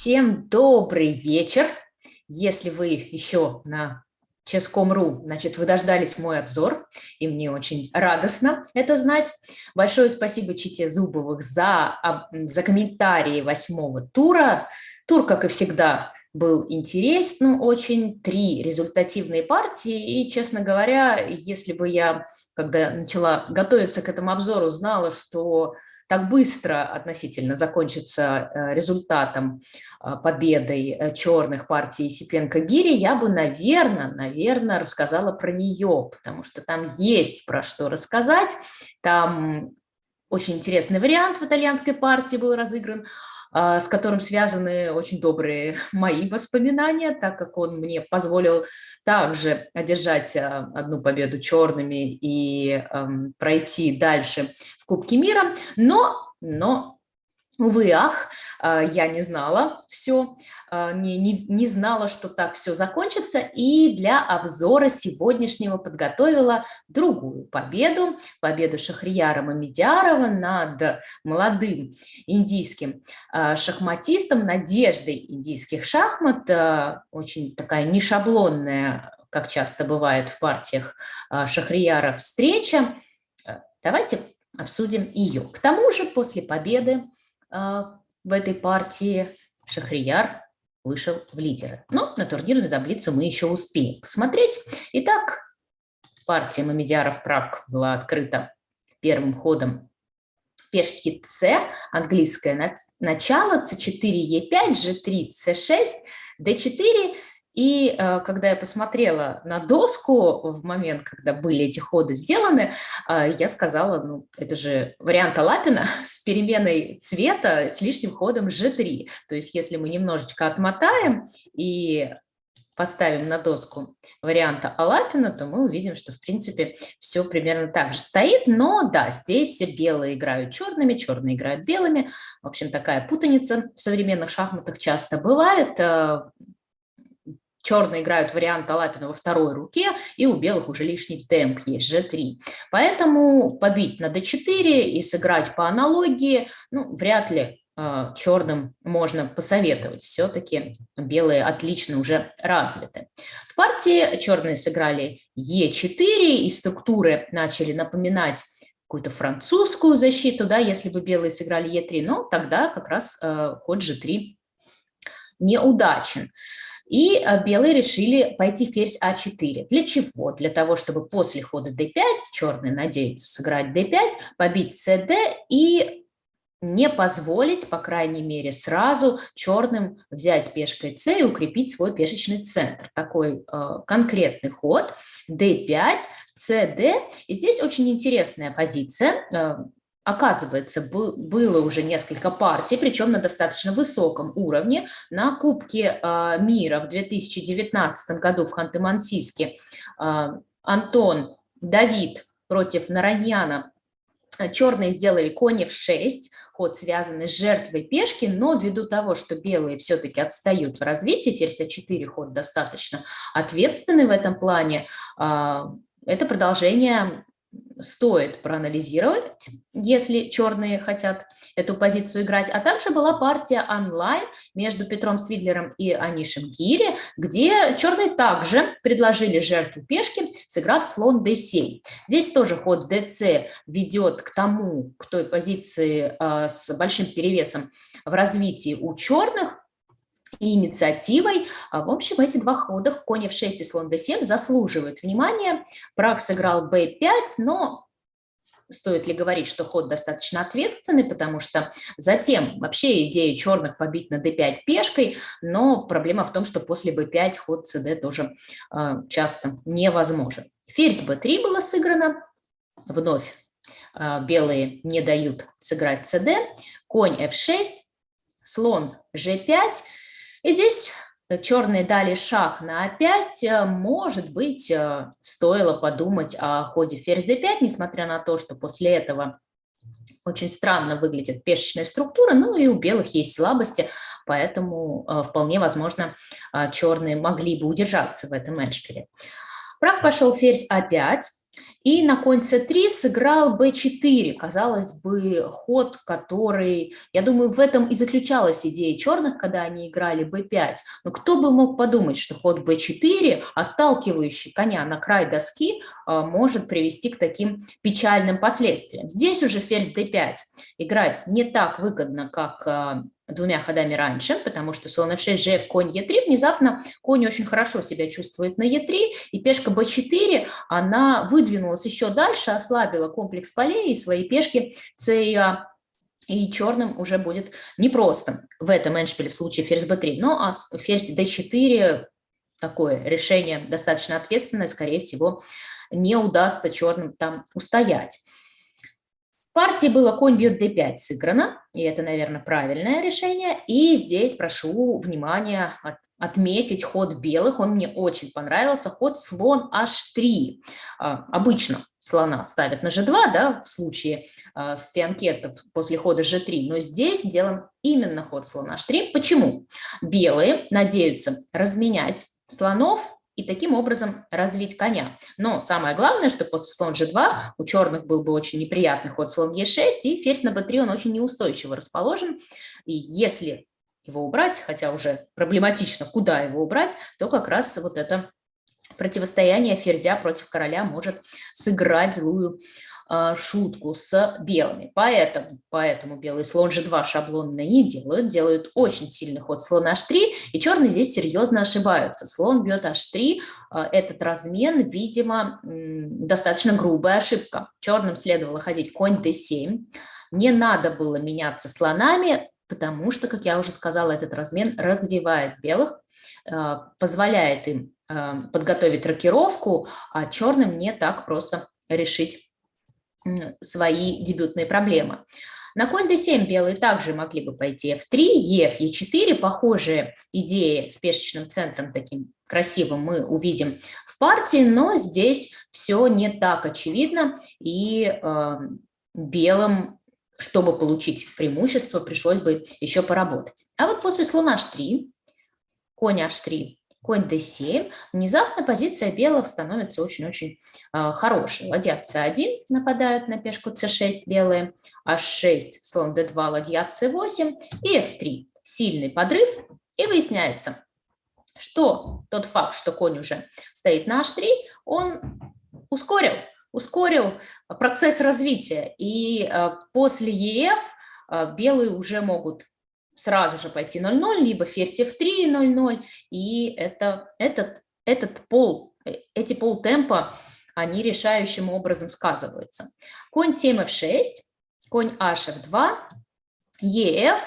Всем добрый вечер. Если вы еще на Ческом.ру, значит, вы дождались мой обзор, и мне очень радостно это знать. Большое спасибо Чите Зубовых за, за комментарии восьмого тура. Тур, как и всегда, был интересен очень, три результативные партии, и, честно говоря, если бы я, когда начала готовиться к этому обзору, знала, что так быстро относительно закончится э, результатом э, победой э, черных партий Сипенко-Гири, я бы, наверное, наверное, рассказала про нее, потому что там есть про что рассказать. Там очень интересный вариант в итальянской партии был разыгран, с которым связаны очень добрые мои воспоминания, так как он мне позволил также одержать одну победу черными и эм, пройти дальше Кубке мира, но, но Увы, ах, а, я не знала все, а, не, не, не знала, что так все закончится, и для обзора сегодняшнего подготовила другую победу, победу Шахрияра Мамедиарова над молодым индийским а, шахматистом, надеждой индийских шахмат, очень такая нешаблонная, как часто бывает в партиях Шахрияра, встреча. Давайте обсудим ее. К тому же после победы э, в этой партии Шахрияр вышел в лидеры. Но на турнирную таблицу мы еще успеем посмотреть. Итак, партия Мамедиаров Праг была открыта первым ходом пешки С, английское начало, c4, e5, g3, c6, d4 и э, когда я посмотрела на доску в момент, когда были эти ходы сделаны, э, я сказала, ну, это же вариант Алапина с переменой цвета с лишним ходом G3. То есть если мы немножечко отмотаем и поставим на доску варианта Алапина, то мы увидим, что, в принципе, все примерно так же стоит. Но да, здесь белые играют черными, черные играют белыми. В общем, такая путаница в современных шахматах часто бывает. Черные играют вариант Алапина во второй руке, и у белых уже лишний темп есть, g3. Поэтому побить на d4 и сыграть по аналогии, ну, вряд ли э, черным можно посоветовать. Все-таки белые отлично уже развиты. В партии черные сыграли e4, и структуры начали напоминать какую-то французскую защиту, да, если бы белые сыграли e3, но тогда как раз э, ход g3 неудачен. И э, белые решили пойти ферзь А4. Для чего? Для того, чтобы после хода d5, черные надеются сыграть d5, побить cd и не позволить, по крайней мере, сразу черным взять пешкой c и укрепить свой пешечный центр. Такой э, конкретный ход d5, cd. И здесь очень интересная позиция. Э, Оказывается, было уже несколько партий, причем на достаточно высоком уровне. На Кубке а, мира в 2019 году в Ханты-Мансийске а, Антон Давид против Нараньяна черные сделали кони в 6, ход связанный с жертвой пешки, но ввиду того, что белые все-таки отстают в развитии, ферзь А4 ход достаточно ответственный в этом плане, а, это продолжение стоит проанализировать, если черные хотят эту позицию играть. А также была партия онлайн между Петром Свидлером и Анишем Гири, где черные также предложили жертву пешки, сыграв слон d7. Здесь тоже ход dc ведет к тому, к той позиции э, с большим перевесом в развитии у черных, и инициативой. А, в общем, эти два хода, конь f6 и слон d7, заслуживают внимания. Праг сыграл b5, но стоит ли говорить, что ход достаточно ответственный, потому что затем вообще идея черных побить на d5 пешкой, но проблема в том, что после b5 ход cd тоже э, часто невозможен. Ферзь b3 было сыграно, вновь э, белые не дают сыграть cd, конь f6, слон g5, и здесь э, черные дали шах на a5, э, может быть, э, стоило подумать о ходе ферзь d5, несмотря на то, что после этого очень странно выглядит пешечная структура, ну и у белых есть слабости, поэтому вполне возможно черные могли бы удержаться в этом эндшпиле. Праг пошел ферзь а5, И на конь c3 сыграл b4. Казалось бы, ход, который... Я думаю, в этом и заключалась идея черных, когда они играли b5. Но кто бы мог подумать, что ход b4, отталкивающий коня на край доски, а, может привести к таким печальным последствиям. Здесь уже ферзь d5 играть не так выгодно, как а, двумя ходами раньше, потому что слон f6, gf, конь e3, внезапно конь очень хорошо себя чувствует на e3, и пешка b4, она выдвинулась еще дальше, ослабила комплекс полей и свои пешки c и a, и черным уже будет непросто в этом эншпиле в случае ферзь b3. Ну а ферзь d4, такое решение достаточно ответственное, скорее всего, не удастся черным там устоять партии было конь бьет d5 сыграно, и это, наверное, правильное решение. И здесь прошу внимания от, отметить ход белых, он мне очень понравился, ход слон h3. А, обычно слона ставят на g2, да, в случае а, с фианкетов после хода g3, но здесь сделан именно ход слон h3. Почему? Белые надеются разменять слонов и таким образом развить коня. Но самое главное, что после слон g2 у черных был бы очень неприятный ход слон e6, и ферзь на b3 он очень неустойчиво расположен. И если его убрать, хотя уже проблематично, куда его убрать, то как раз вот это противостояние ферзя против короля может сыграть злую шутку с белыми. Поэтому, поэтому белый слон g2 шаблонно не делают, делают очень сильный ход слон h3, и черные здесь серьезно ошибаются. Слон бьет h3, а, этот размен, видимо, достаточно грубая ошибка. Черным следовало ходить конь d7, не надо было меняться слонами, потому что, как я уже сказала, этот размен развивает белых, а, позволяет им подготовить рокировку, а черным не так просто решить свои дебютные проблемы. На конь d7 белые также могли бы пойти f3, ef, e4. Похожие идеи с пешечным центром таким красивым мы увидим в партии, но здесь все не так очевидно, и э, белым, чтобы получить преимущество, пришлось бы еще поработать. А вот после слона h3, конь h3, конь d7, внезапно позиция белых становится очень-очень э, хорошей. Ладья c1 нападают на пешку c6 белые, h6, слон d2, ладья c8 и f3. Сильный подрыв, и выясняется, что тот факт, что конь уже стоит на h3, он ускорил, ускорил процесс развития. И э, после ef э, белые уже могут сразу же пойти 0-0, либо ферзь f3 0-0, и это, этот, этот пол, э, эти полтемпа, они решающим образом сказываются. Конь 7 f6, конь h f2, ef,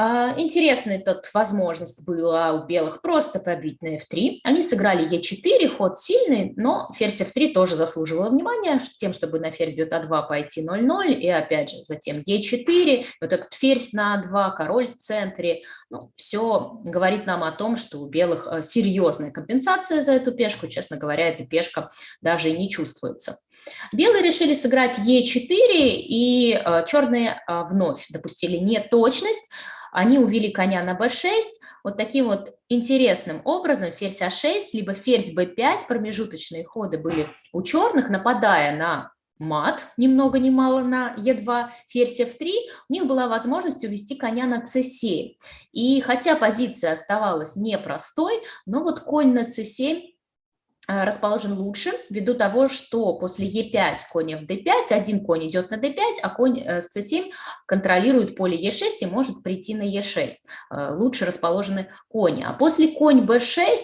а, интересная тут возможность была у белых просто побить на f3. Они сыграли e4, ход сильный, но ферзь f3 тоже заслуживала внимания тем, чтобы на ферзь бьет а2 пойти 0-0, и опять же затем e4, вот этот ферзь на а2, король в центре. Ну, все говорит нам о том, что у белых э, серьезная компенсация за эту пешку. Честно говоря, эта пешка даже и не чувствуется. Белые решили сыграть e4, и э, черные э, вновь допустили неточность, они увели коня на b6, вот таким вот интересным образом ферзь а6, либо ферзь b5, промежуточные ходы были у черных, нападая на мат, ни много ни мало на e2, ферзь f3, у них была возможность увести коня на c7. И хотя позиция оставалась непростой, но вот конь на c7 Э, расположен лучше, ввиду того, что после Е5 конь в d5, один конь идет на d5, а конь э, с c7 контролирует поле Е6 и может прийти на Е6. Э, лучше расположены кони. А после конь b6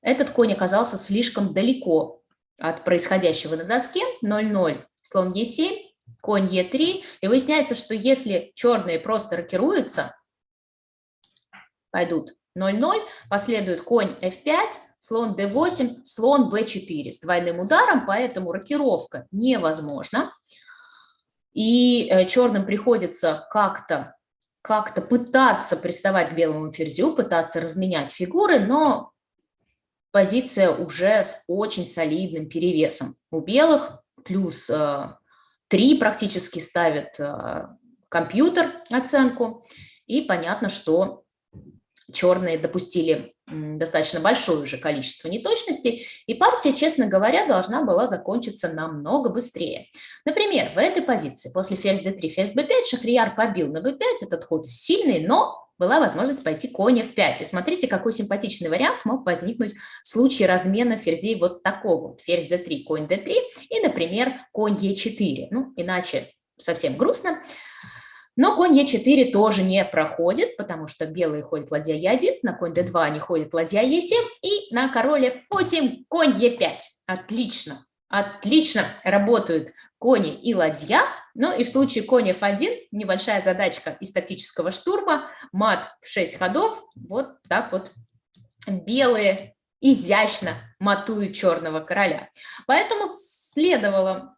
этот конь оказался слишком далеко от происходящего на доске. 0-0, слон Е7, конь Е3. И выясняется, что если черные просто рокируются, пойдут 0-0, последует конь f5, слон d8, слон b4 с двойным ударом, поэтому рокировка невозможна. И э, черным приходится как-то как-то пытаться приставать к белому ферзю, пытаться разменять фигуры, но позиция уже с очень солидным перевесом. У белых плюс э, 3 практически ставит э, компьютер оценку, и понятно, что черные допустили достаточно большое уже количество неточностей, и партия, честно говоря, должна была закончиться намного быстрее. Например, в этой позиции после ферзь d3, ферзь b5 Шахрияр побил на b5, этот ход сильный, но была возможность пойти конь f5. И смотрите, какой симпатичный вариант мог возникнуть в случае размена ферзей вот такого. Вот ферзь d3, конь d3 и, например, конь e4. Ну, иначе совсем грустно. Но конь Е4 тоже не проходит, потому что белые ходят ладья Е1, на конь d2 они ходят ладья Е7, и на король F8 конь Е5. Отлично, отлично работают кони и ладья. Ну и в случае конь F1 небольшая задачка из тактического штурма, мат в 6 ходов, вот так вот белые изящно матуют черного короля. Поэтому следовало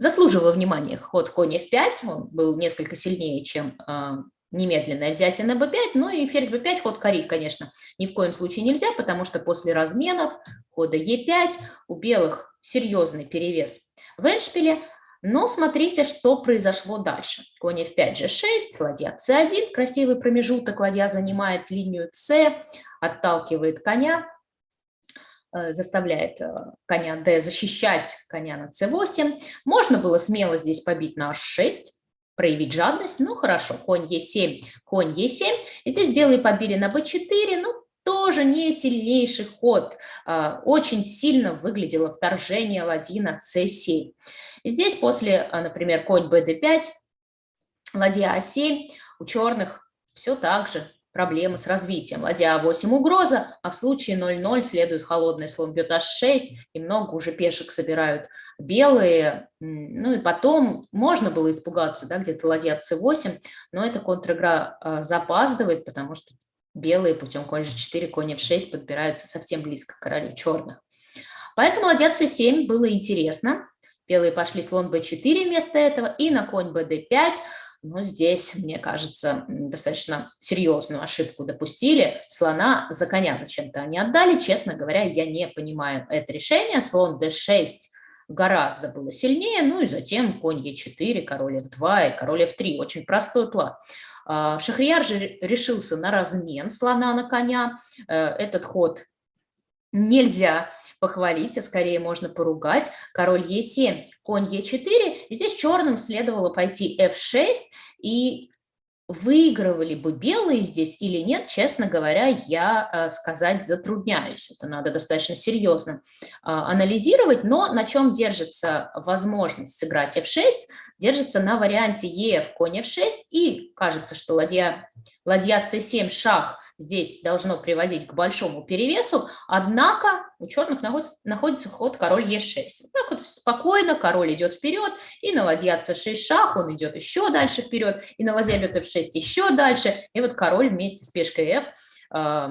Заслуживало внимания ход конь f5, он был несколько сильнее, чем э, немедленное взятие на b5, ну и ферзь b5 ход корить, конечно, ни в коем случае нельзя, потому что после разменов хода e5 у белых серьезный перевес в эндшпиле, но смотрите, что произошло дальше. Конь f5, g6, ладья c1, красивый промежуток, ладья занимает линию c, отталкивает коня, заставляет э, коня d защищать коня на c8. Можно было смело здесь побить на h6, проявить жадность, ну хорошо, конь e7, конь e7. И здесь белые побили на b4, ну тоже не сильнейший ход. А, очень сильно выглядело вторжение ладьи на c7. И здесь после, а, например, конь bd5, ладья a7, у черных все так же проблемы с развитием. Ладья 8 угроза, а в случае 0-0 следует холодный слон бьет h6, и много уже пешек собирают белые. Ну и потом можно было испугаться, да, где-то ладья c8, но эта контр-игра э, запаздывает, потому что белые путем конь g4, конь f6 подбираются совсем близко к королю черных. Поэтому ладья c7 было интересно. Белые пошли слон b4 вместо этого, и на конь bd5 но здесь, мне кажется, достаточно серьезную ошибку допустили. Слона за коня зачем-то они отдали. Честно говоря, я не понимаю это решение. Слон d6 гораздо было сильнее. Ну и затем конь e4, король f2 и король f3. Очень простой план. А, Шахрияр же решился на размен слона на коня. Э, этот ход нельзя похвалить, а скорее можно поругать. Король Е7, конь Е4. И здесь черным следовало пойти F6 и выигрывали бы белые здесь или нет, честно говоря, я э, сказать затрудняюсь. Это надо достаточно серьезно а, анализировать, но на чем держится возможность сыграть f6, держится на варианте e в конь f6, и кажется, что ладья, ладья c7 шах здесь должно приводить к большому перевесу, однако у черных находится ход король Е6. Вот так вот спокойно король идет вперед, и на ладья c6 шах он идет еще дальше вперед, и на ладья бьет f6 еще дальше, и вот король вместе с пешкой f э,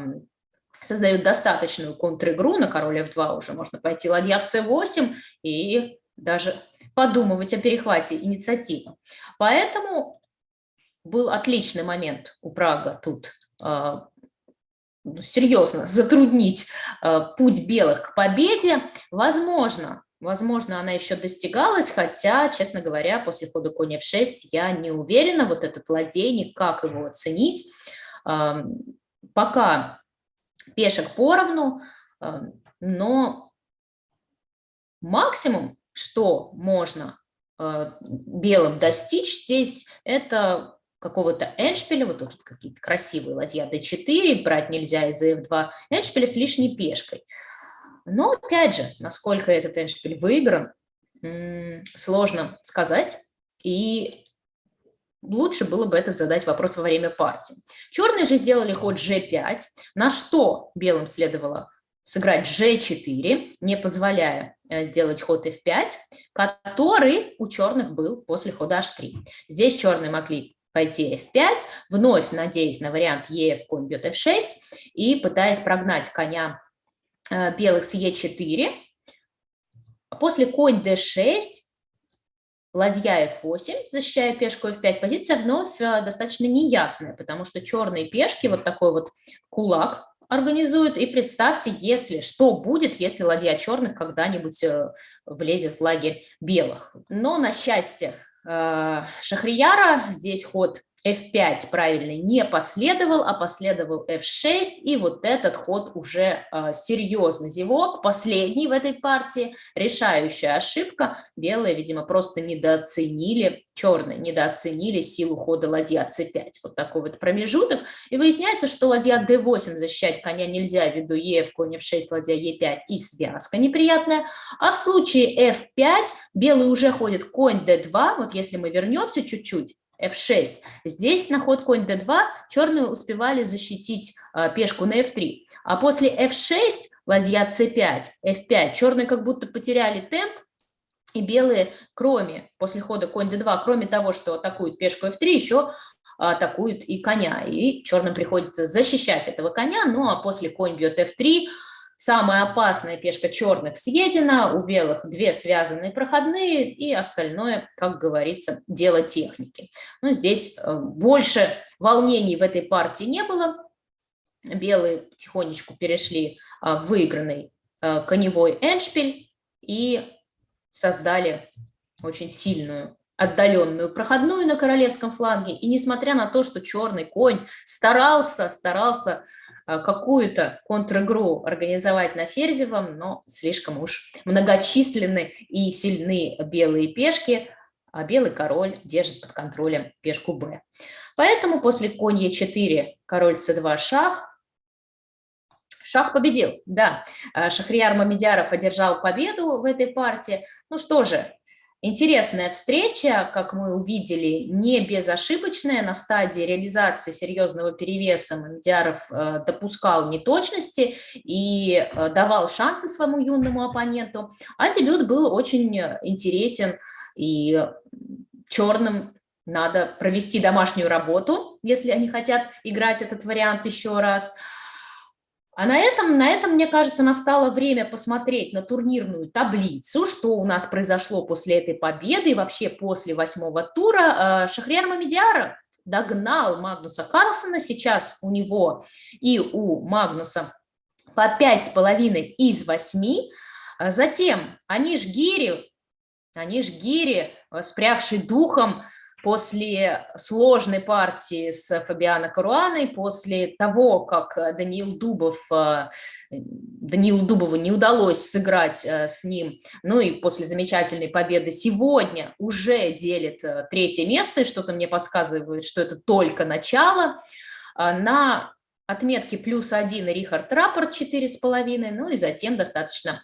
создают достаточную контр-игру, на король f2 уже можно пойти ладья c8 и даже подумывать о перехвате инициативы. Поэтому был отличный момент у Прага тут ну, серьезно затруднить э, путь белых к победе, возможно, возможно, она еще достигалась, хотя, честно говоря, после хода конь f6 я не уверена, вот этот ладейник, как его оценить. Пока пешек поровну, но максимум, что можно э, белым достичь здесь, это какого-то эншпиля, вот тут какие-то красивые ладья d4, брать нельзя из-за f2, эншпиля с лишней пешкой. Но, опять же, насколько этот эншпиль выигран, сложно сказать, и лучше было бы этот задать вопрос во время партии. Черные же сделали ход g5, на что белым следовало сыграть g4, не позволяя э, сделать ход f5, который у черных был после хода h3. Здесь черные могли пойти f5, вновь надеясь на вариант e в конь бьет f6 и пытаясь прогнать коня белых с e4. После конь d6, ладья f8, защищая пешку f5, позиция вновь э, достаточно неясная, потому что черные пешки, вот такой вот кулак организуют. И представьте, если что будет, если ладья черных когда-нибудь э, влезет в лагерь белых. Но, на счастье, Э, Шахрияра. Здесь ход f5 правильно не последовал, а последовал f6, и вот этот ход уже э, серьезный зевок, последний в этой партии, решающая ошибка. Белые, видимо, просто недооценили, черные недооценили силу хода ладья c5. Вот такой вот промежуток. И выясняется, что ладья d8 защищать коня нельзя ввиду e в конь f6, ладья e5 и связка неприятная. А в случае f5 белый уже ходит конь d2, вот если мы вернемся чуть-чуть, f6. Здесь на ход конь d2 черные успевали защитить а, пешку на f3. А после f6 ладья c5, f5, черные как будто потеряли темп, и белые, кроме, после хода конь d2, кроме того, что атакуют пешку f3, еще атакуют и коня. И черным приходится защищать этого коня, ну а после конь бьет f3, Самая опасная пешка черных съедена, у белых две связанные проходные, и остальное, как говорится, дело техники. Ну, здесь э, больше волнений в этой партии не было. Белые потихонечку перешли э, в выигранный э, коневой эншпиль и создали очень сильную отдаленную проходную на королевском фланге. И несмотря на то, что черный конь старался, старался какую-то контр-игру организовать на Ферзевом, но слишком уж многочисленны и сильны белые пешки, а белый король держит под контролем пешку Б. Поэтому после конь Е4, король С2, шах, шах победил, да. А, Шахрияр Мамедяров одержал победу в этой партии. Ну что же, Интересная встреча, как мы увидели, не безошибочная. На стадии реализации серьезного перевеса Мамедяров э, допускал неточности и э, давал шансы своему юному оппоненту. А дебют был очень интересен и черным надо провести домашнюю работу, если они хотят играть этот вариант еще раз – а на этом, на этом, мне кажется, настало время посмотреть на турнирную таблицу, что у нас произошло после этой победы и вообще после восьмого тура. Э, Шахриар Мамедиара догнал Магнуса Карлсона, сейчас у него и у Магнуса по пять с половиной из восьми. Затем Аниш Гири, Аниш Гири, спрявший духом, после сложной партии с Фабиано Каруаной, после того, как Даниил Дубов, э, Даниилу Дубову не удалось сыграть э, с ним, ну и после замечательной победы сегодня уже делит э, третье место, и что-то мне подсказывает, что это только начало. На отметки плюс один Рихард Раппорт 4,5, ну и затем достаточно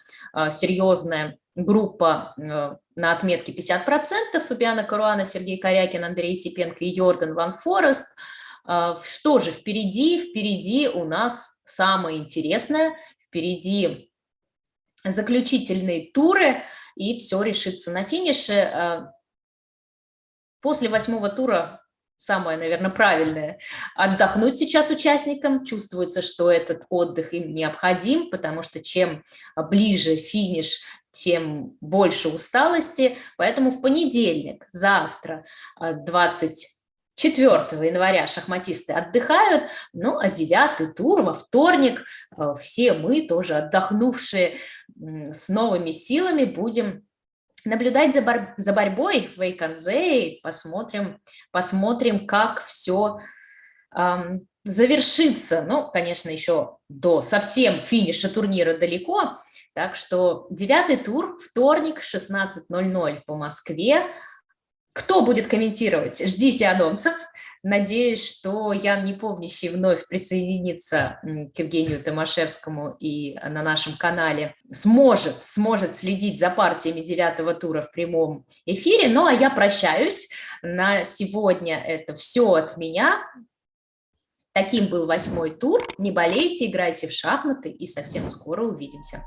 серьезная группа на отметке 50%, Фабиана Каруана, Сергей Корякин, Андрей Сипенко и Йордан Ван Форест. А, что же впереди? Впереди у нас самое интересное, впереди заключительные туры, и все решится на финише. А, после восьмого тура самое, наверное, правильное – отдохнуть сейчас участникам. Чувствуется, что этот отдых им необходим, потому что чем ближе финиш, тем больше усталости. Поэтому в понедельник, завтра, 24 э, января шахматисты отдыхают, ну а девятый тур во вторник э, все мы, тоже отдохнувшие с новыми силами, будем наблюдать за, бор за борьбой в Эйконзе посмотрим, посмотрим, как все эм, завершится. Ну, конечно, еще до совсем финиша турнира далеко, так что девятый тур, вторник, 16.00 по Москве. Кто будет комментировать? Ждите анонсов. Надеюсь, что Ян Непомнящий вновь присоединится к Евгению Томашевскому и на нашем канале сможет, сможет следить за партиями девятого тура в прямом эфире. Ну, а я прощаюсь. На сегодня это все от меня. Таким был восьмой тур. Не болейте, играйте в шахматы и совсем скоро увидимся.